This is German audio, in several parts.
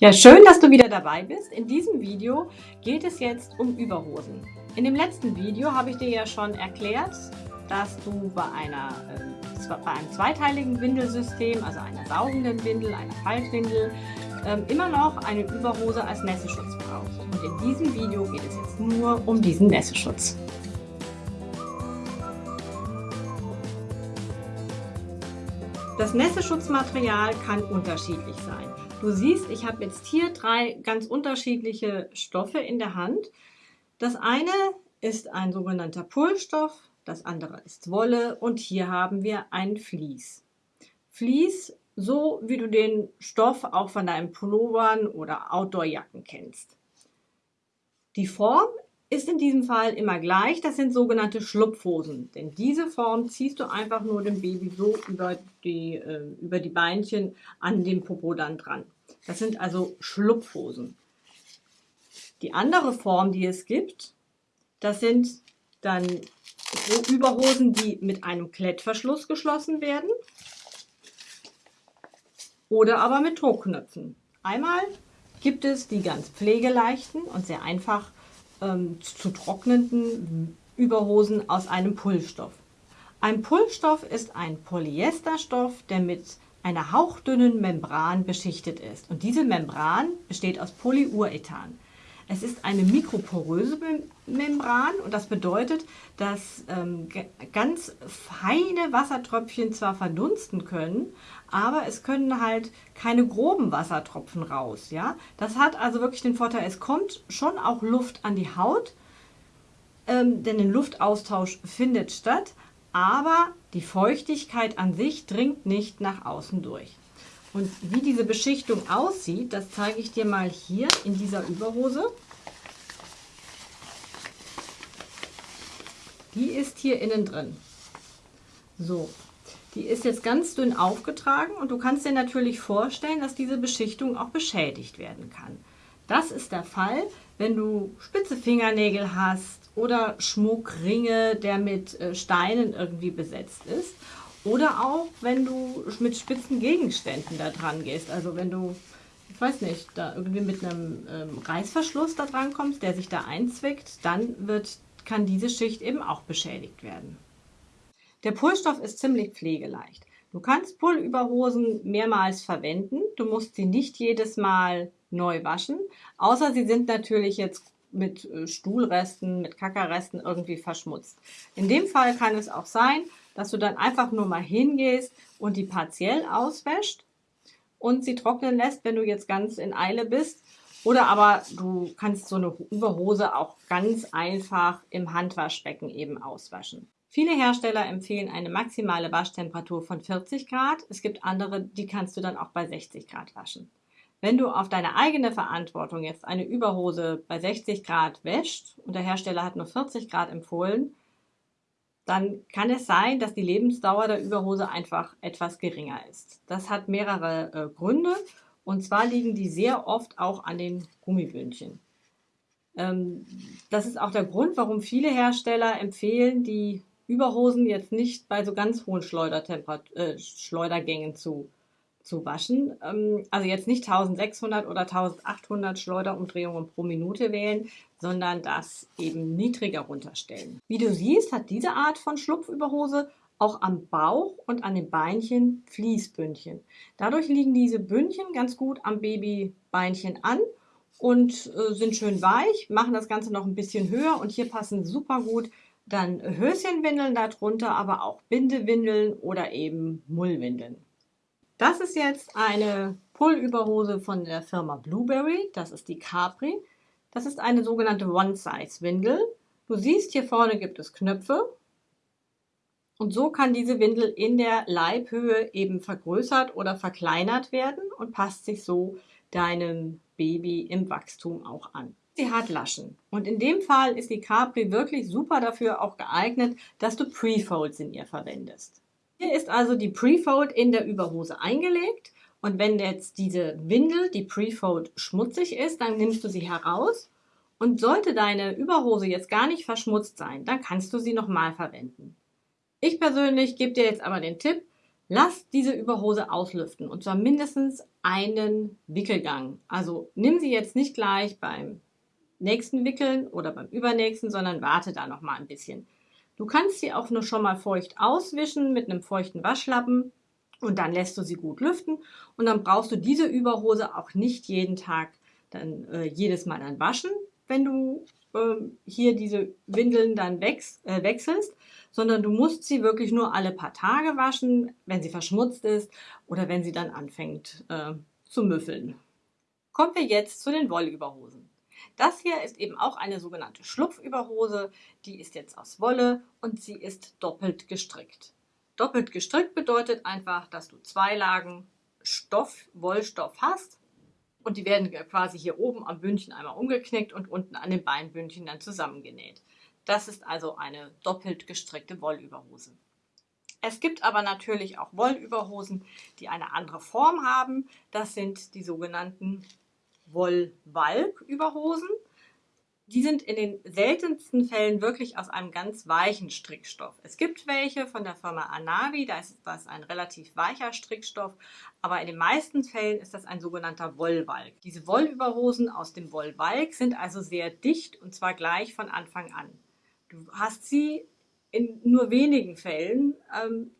Ja, schön, dass du wieder dabei bist. In diesem Video geht es jetzt um Überhosen. In dem letzten Video habe ich dir ja schon erklärt, dass du bei, einer, äh, bei einem zweiteiligen Windelsystem, also einer saugenden Windel, einer Faltwindel, äh, immer noch eine Überhose als Nässeschutz brauchst. Und in diesem Video geht es jetzt nur um diesen Nässeschutz. Das Nässeschutzmaterial kann unterschiedlich sein. Du siehst, ich habe jetzt hier drei ganz unterschiedliche Stoffe in der Hand. Das eine ist ein sogenannter Pullstoff, das andere ist Wolle und hier haben wir ein Vlies. Vlies, so wie du den Stoff auch von deinen Pullovern oder Outdoorjacken kennst. Die Form ist in diesem Fall immer gleich. Das sind sogenannte Schlupfhosen. Denn diese Form ziehst du einfach nur dem Baby so über die, äh, über die Beinchen an dem Popo dann dran. Das sind also Schlupfhosen. Die andere Form, die es gibt, das sind dann Überhosen, die mit einem Klettverschluss geschlossen werden oder aber mit Druckknöpfen. Einmal gibt es die ganz pflegeleichten und sehr einfach ähm, zu trocknenden Überhosen aus einem Pullstoff. Ein Pullstoff ist ein Polyesterstoff, der mit einer hauchdünnen Membran beschichtet ist. Und diese Membran besteht aus Polyurethan. Es ist eine mikroporöse Membran und das bedeutet, dass ähm, ganz feine Wassertröpfchen zwar verdunsten können, aber es können halt keine groben Wassertropfen raus. Ja? Das hat also wirklich den Vorteil, es kommt schon auch Luft an die Haut, ähm, denn ein Luftaustausch findet statt, aber die Feuchtigkeit an sich dringt nicht nach außen durch. Und wie diese Beschichtung aussieht, das zeige ich dir mal hier in dieser Überhose. Die ist hier innen drin. So, die ist jetzt ganz dünn aufgetragen und du kannst dir natürlich vorstellen, dass diese Beschichtung auch beschädigt werden kann. Das ist der Fall, wenn du spitze Fingernägel hast oder Schmuckringe, der mit äh, Steinen irgendwie besetzt ist. Oder auch, wenn du mit spitzen Gegenständen da dran gehst. Also wenn du, ich weiß nicht, da irgendwie mit einem ähm, Reißverschluss da dran kommst, der sich da einzwickt, dann wird, kann diese Schicht eben auch beschädigt werden. Der Pullstoff ist ziemlich pflegeleicht. Du kannst Pullüberhosen mehrmals verwenden. Du musst sie nicht jedes Mal neu waschen, außer sie sind natürlich jetzt mit äh, Stuhlresten, mit Kackerresten irgendwie verschmutzt. In dem Fall kann es auch sein, dass du dann einfach nur mal hingehst und die partiell auswäscht und sie trocknen lässt, wenn du jetzt ganz in Eile bist. Oder aber du kannst so eine Überhose auch ganz einfach im Handwaschbecken eben auswaschen. Viele Hersteller empfehlen eine maximale Waschtemperatur von 40 Grad. Es gibt andere, die kannst du dann auch bei 60 Grad waschen. Wenn du auf deine eigene Verantwortung jetzt eine Überhose bei 60 Grad wäscht und der Hersteller hat nur 40 Grad empfohlen, dann kann es sein, dass die Lebensdauer der Überhose einfach etwas geringer ist. Das hat mehrere äh, Gründe und zwar liegen die sehr oft auch an den Gummibündchen. Ähm, das ist auch der Grund, warum viele Hersteller empfehlen, die Überhosen jetzt nicht bei so ganz hohen äh, Schleudergängen zu zu waschen. Ähm, also jetzt nicht 1600 oder 1800 Schleuderumdrehungen pro Minute wählen, sondern das eben niedriger runterstellen. Wie du siehst, hat diese Art von Schlupfüberhose auch am Bauch und an den Beinchen Fließbündchen. Dadurch liegen diese Bündchen ganz gut am Babybeinchen an und äh, sind schön weich, machen das Ganze noch ein bisschen höher und hier passen super gut dann Höschenwindeln darunter, aber auch Bindewindeln oder eben Mullwindeln. Das ist jetzt eine Pullüberhose von der Firma Blueberry. Das ist die Capri. Das ist eine sogenannte One-Size-Windel. Du siehst, hier vorne gibt es Knöpfe. Und so kann diese Windel in der Leibhöhe eben vergrößert oder verkleinert werden und passt sich so deinem Baby im Wachstum auch an. Sie hat Laschen. Und in dem Fall ist die Capri wirklich super dafür auch geeignet, dass du Prefolds in ihr verwendest. Hier ist also die Prefold in der Überhose eingelegt. Und wenn jetzt diese Windel, die Prefold, schmutzig ist, dann nimmst du sie heraus. Und sollte deine Überhose jetzt gar nicht verschmutzt sein, dann kannst du sie nochmal verwenden. Ich persönlich gebe dir jetzt aber den Tipp, Lass diese Überhose auslüften und zwar mindestens einen Wickelgang. Also nimm sie jetzt nicht gleich beim nächsten Wickeln oder beim übernächsten, sondern warte da noch mal ein bisschen. Du kannst sie auch nur schon mal feucht auswischen mit einem feuchten Waschlappen und dann lässt du sie gut lüften und dann brauchst du diese Überhose auch nicht jeden Tag dann äh, jedes Mal dann waschen, wenn du äh, hier diese Windeln dann wechs äh, wechselst, sondern du musst sie wirklich nur alle paar Tage waschen, wenn sie verschmutzt ist oder wenn sie dann anfängt äh, zu müffeln. Kommen wir jetzt zu den Wollüberhosen. Das hier ist eben auch eine sogenannte Schlupfüberhose. Die ist jetzt aus Wolle und sie ist doppelt gestrickt. Doppelt gestrickt bedeutet einfach, dass du zwei Lagen Stoff, Wollstoff hast und die werden quasi hier oben am Bündchen einmal umgeknickt und unten an den Beinbündchen dann zusammengenäht. Das ist also eine doppelt gestrickte Wollüberhose. Es gibt aber natürlich auch Wollüberhosen, die eine andere Form haben. Das sind die sogenannten Wollwalk-Überhosen. Die sind in den seltensten Fällen wirklich aus einem ganz weichen Strickstoff. Es gibt welche von der Firma Anavi, da ist das ein relativ weicher Strickstoff, aber in den meisten Fällen ist das ein sogenannter Wollwalk. Diese Wollüberhosen aus dem Wollwalk sind also sehr dicht und zwar gleich von Anfang an. Du hast sie in nur wenigen Fällen ähm,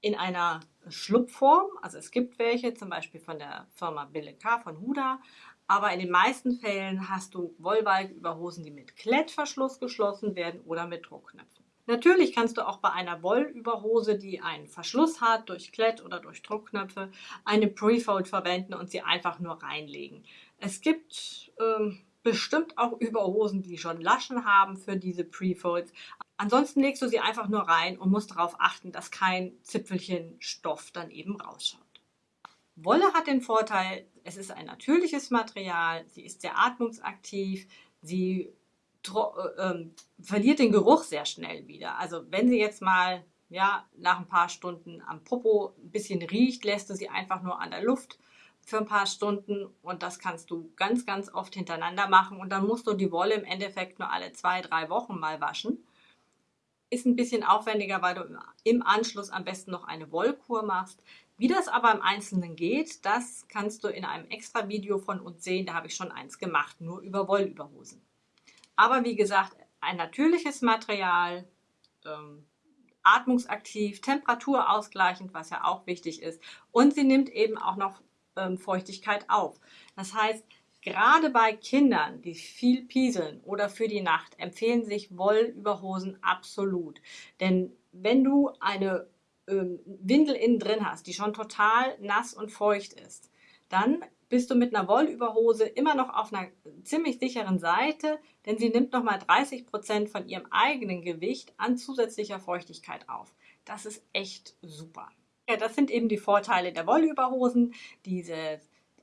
in einer Schlupfform, also es gibt welche, zum Beispiel von der Firma Bille K. von Huda, aber in den meisten Fällen hast du Wollbalgüberhosen, die mit Klettverschluss geschlossen werden oder mit Druckknöpfen. Natürlich kannst du auch bei einer Wollüberhose, die einen Verschluss hat, durch Klett oder durch Druckknöpfe, eine Prefold verwenden und sie einfach nur reinlegen. Es gibt ähm, bestimmt auch Überhosen, die schon Laschen haben für diese Prefolds. Ansonsten legst du sie einfach nur rein und musst darauf achten, dass kein Zipfelchen Stoff dann eben rausschaut. Wolle hat den Vorteil, es ist ein natürliches Material, sie ist sehr atmungsaktiv, sie äh, äh, verliert den Geruch sehr schnell wieder. Also wenn sie jetzt mal ja, nach ein paar Stunden am Popo ein bisschen riecht, lässt du sie einfach nur an der Luft für ein paar Stunden und das kannst du ganz, ganz oft hintereinander machen und dann musst du die Wolle im Endeffekt nur alle zwei, drei Wochen mal waschen. Ist ein bisschen aufwendiger, weil du im Anschluss am besten noch eine Wollkur machst. Wie das aber im Einzelnen geht, das kannst du in einem extra Video von uns sehen. Da habe ich schon eins gemacht, nur über Wollüberhosen. Aber wie gesagt, ein natürliches Material, ähm, atmungsaktiv, temperaturausgleichend, was ja auch wichtig ist. Und sie nimmt eben auch noch ähm, Feuchtigkeit auf. Das heißt, gerade bei Kindern, die viel pieseln oder für die Nacht, empfehlen sich Wollüberhosen absolut. Denn wenn du eine ähm, Windel innen drin hast, die schon total nass und feucht ist, dann bist du mit einer Wollüberhose immer noch auf einer ziemlich sicheren Seite, denn sie nimmt nochmal 30 Prozent von ihrem eigenen Gewicht an zusätzlicher Feuchtigkeit auf. Das ist echt super. Ja, das sind eben die Vorteile der Wollüberhosen, diese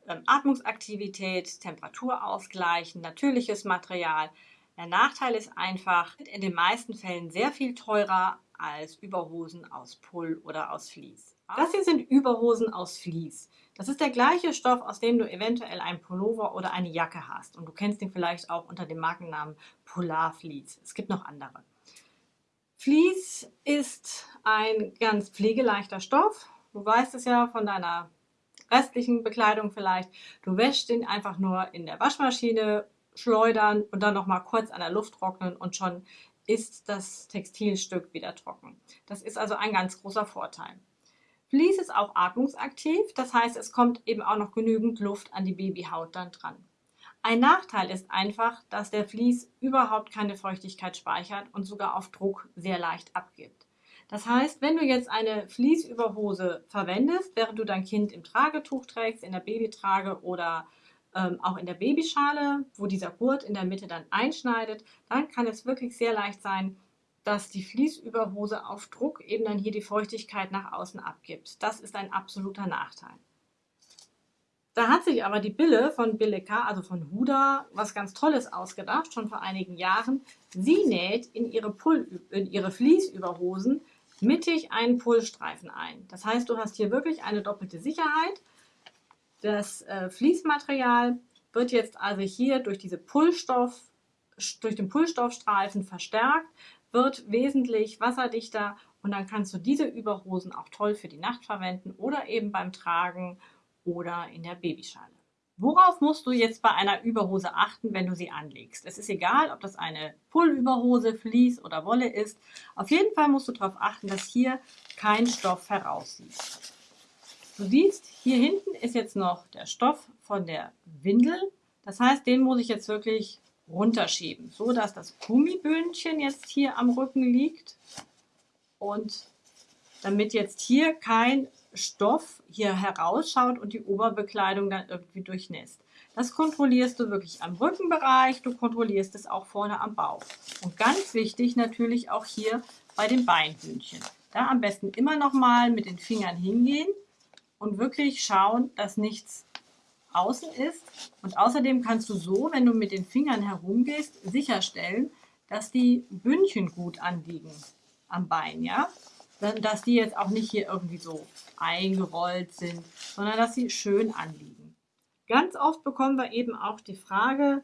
ähm, Atmungsaktivität, Temperaturausgleichen, natürliches Material. Der Nachteil ist einfach, in den meisten Fällen sehr viel teurer als Überhosen aus Pull oder aus Vlies. Das hier sind Überhosen aus Vlies. Das ist der gleiche Stoff, aus dem du eventuell einen Pullover oder eine Jacke hast. Und du kennst ihn vielleicht auch unter dem Markennamen Polar Vlies. Es gibt noch andere. Vlies ist ein ganz pflegeleichter Stoff. Du weißt es ja von deiner restlichen Bekleidung vielleicht. Du wäschst ihn einfach nur in der Waschmaschine, schleudern und dann noch mal kurz an der Luft trocknen und schon ist das Textilstück wieder trocken. Das ist also ein ganz großer Vorteil. Vlies ist auch atmungsaktiv, das heißt, es kommt eben auch noch genügend Luft an die Babyhaut dann dran. Ein Nachteil ist einfach, dass der Vlies überhaupt keine Feuchtigkeit speichert und sogar auf Druck sehr leicht abgibt. Das heißt, wenn du jetzt eine Vliesüberhose verwendest, während du dein Kind im Tragetuch trägst, in der Babytrage oder ähm, auch in der Babyschale, wo dieser Gurt in der Mitte dann einschneidet, dann kann es wirklich sehr leicht sein, dass die Vliesüberhose auf Druck eben dann hier die Feuchtigkeit nach außen abgibt. Das ist ein absoluter Nachteil. Da hat sich aber die Bille von Bille K., also von Huda, was ganz Tolles ausgedacht, schon vor einigen Jahren. Sie näht in ihre, Pull, in ihre Fließüberhosen mittig einen Pullstreifen ein. Das heißt, du hast hier wirklich eine doppelte Sicherheit. Das äh, Fließmaterial wird jetzt also hier durch, diese Pullstoff, durch den Pullstoffstreifen verstärkt, wird wesentlich wasserdichter Und dann kannst du diese Überhosen auch toll für die Nacht verwenden oder eben beim Tragen oder in der Babyschale. Worauf musst du jetzt bei einer Überhose achten, wenn du sie anlegst? Es ist egal, ob das eine Pullüberhose, Vlies oder Wolle ist. Auf jeden Fall musst du darauf achten, dass hier kein Stoff heraussieht. Du siehst, hier hinten ist jetzt noch der Stoff von der Windel. Das heißt, den muss ich jetzt wirklich runterschieben, so dass das Gummibündchen jetzt hier am Rücken liegt und damit jetzt hier kein Stoff hier herausschaut und die Oberbekleidung dann irgendwie durchnässt. Das kontrollierst du wirklich am Rückenbereich, du kontrollierst es auch vorne am Bauch. Und ganz wichtig natürlich auch hier bei den Beinhühnchen. Da am besten immer noch mal mit den Fingern hingehen und wirklich schauen, dass nichts außen ist. Und außerdem kannst du so, wenn du mit den Fingern herumgehst, sicherstellen, dass die Bündchen gut anliegen am Bein, ja dass die jetzt auch nicht hier irgendwie so eingerollt sind, sondern dass sie schön anliegen. Ganz oft bekommen wir eben auch die Frage,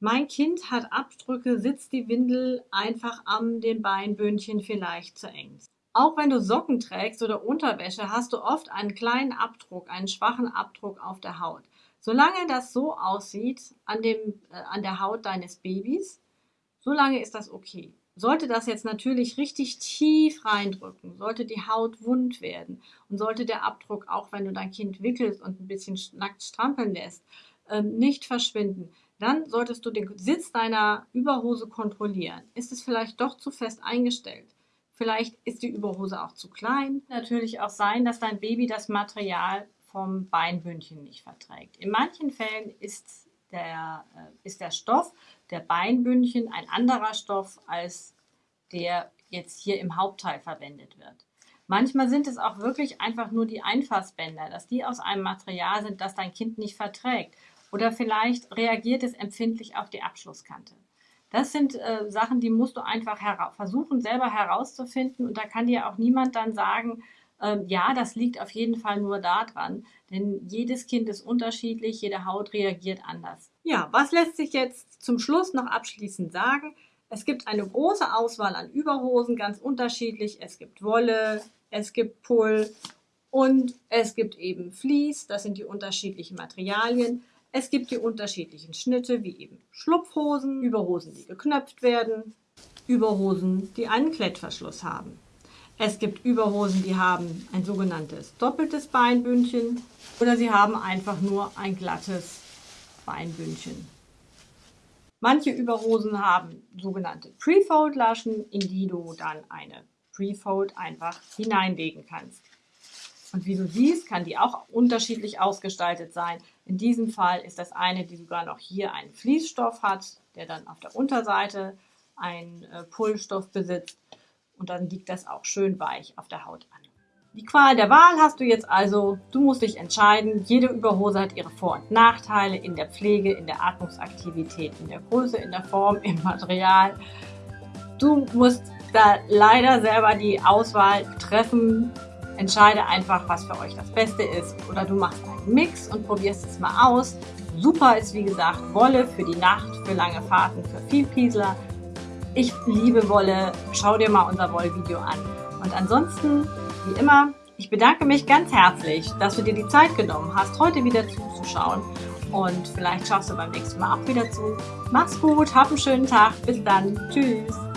mein Kind hat Abdrücke, sitzt die Windel einfach an den Beinbündchen vielleicht zu eng. Auch wenn du Socken trägst oder Unterwäsche, hast du oft einen kleinen Abdruck, einen schwachen Abdruck auf der Haut. Solange das so aussieht an, dem, äh, an der Haut deines Babys, solange ist das okay. Sollte das jetzt natürlich richtig tief reindrücken, sollte die Haut wund werden und sollte der Abdruck, auch wenn du dein Kind wickelst und ein bisschen nackt strampeln lässt, ähm, nicht verschwinden, dann solltest du den Sitz deiner Überhose kontrollieren. Ist es vielleicht doch zu fest eingestellt? Vielleicht ist die Überhose auch zu klein. Natürlich auch sein, dass dein Baby das Material vom Beinbündchen nicht verträgt. In manchen Fällen ist der, äh, ist der Stoff der Beinbündchen ein anderer Stoff als der jetzt hier im Hauptteil verwendet wird. Manchmal sind es auch wirklich einfach nur die Einfassbänder, dass die aus einem Material sind, das dein Kind nicht verträgt. Oder vielleicht reagiert es empfindlich auf die Abschlusskante. Das sind äh, Sachen, die musst du einfach versuchen, selber herauszufinden. Und da kann dir auch niemand dann sagen, ähm, ja, das liegt auf jeden Fall nur daran, denn jedes Kind ist unterschiedlich, jede Haut reagiert anders. Ja, was lässt sich jetzt zum Schluss noch abschließend sagen? Es gibt eine große Auswahl an Überhosen, ganz unterschiedlich. Es gibt Wolle, es gibt Pull und es gibt eben Vlies, das sind die unterschiedlichen Materialien. Es gibt die unterschiedlichen Schnitte, wie eben Schlupfhosen, Überhosen, die geknöpft werden, Überhosen, die einen Klettverschluss haben. Es gibt Überhosen, die haben ein sogenanntes doppeltes Beinbündchen oder sie haben einfach nur ein glattes Beinbündchen. Manche Überhosen haben sogenannte Prefold-Laschen, in die du dann eine Prefold einfach hineinlegen kannst. Und wie du siehst, kann die auch unterschiedlich ausgestaltet sein. In diesem Fall ist das eine, die sogar noch hier einen Fließstoff hat, der dann auf der Unterseite einen äh, Pullstoff besitzt und dann liegt das auch schön weich auf der Haut an. Die Qual der Wahl hast du jetzt also. Du musst dich entscheiden. Jede Überhose hat ihre Vor- und Nachteile in der Pflege, in der Atmungsaktivität, in der Größe, in der Form, im Material. Du musst da leider selber die Auswahl treffen. Entscheide einfach, was für euch das Beste ist. Oder du machst einen Mix und probierst es mal aus. Super ist wie gesagt Wolle für die Nacht, für lange Fahrten, für Vielpiesler. Ich liebe Wolle. Schau dir mal unser Wollvideo an. Und ansonsten, wie immer, ich bedanke mich ganz herzlich, dass du dir die Zeit genommen hast, heute wieder zuzuschauen. Und vielleicht schaust du beim nächsten Mal auch wieder zu. Mach's gut, hab einen schönen Tag. Bis dann. Tschüss.